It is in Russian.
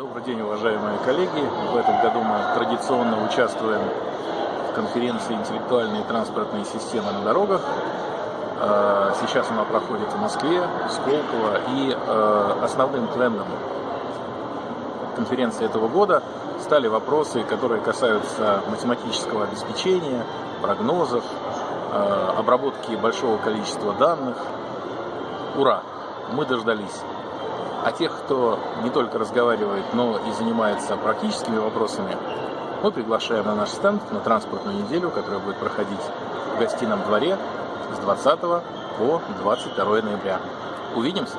Добрый день, уважаемые коллеги. В этом году мы традиционно участвуем в конференции «Интеллектуальные транспортные системы на дорогах». Э, сейчас она проходит в Москве, Сколково. И э, основным трендом конференции этого года стали вопросы, которые касаются математического обеспечения, прогнозов, э, обработки большого количества данных. Ура! Мы дождались. А тех, кто не только разговаривает, но и занимается практическими вопросами, мы приглашаем на наш стенд на транспортную неделю, которая будет проходить в гостином дворе с 20 по 22 ноября. Увидимся!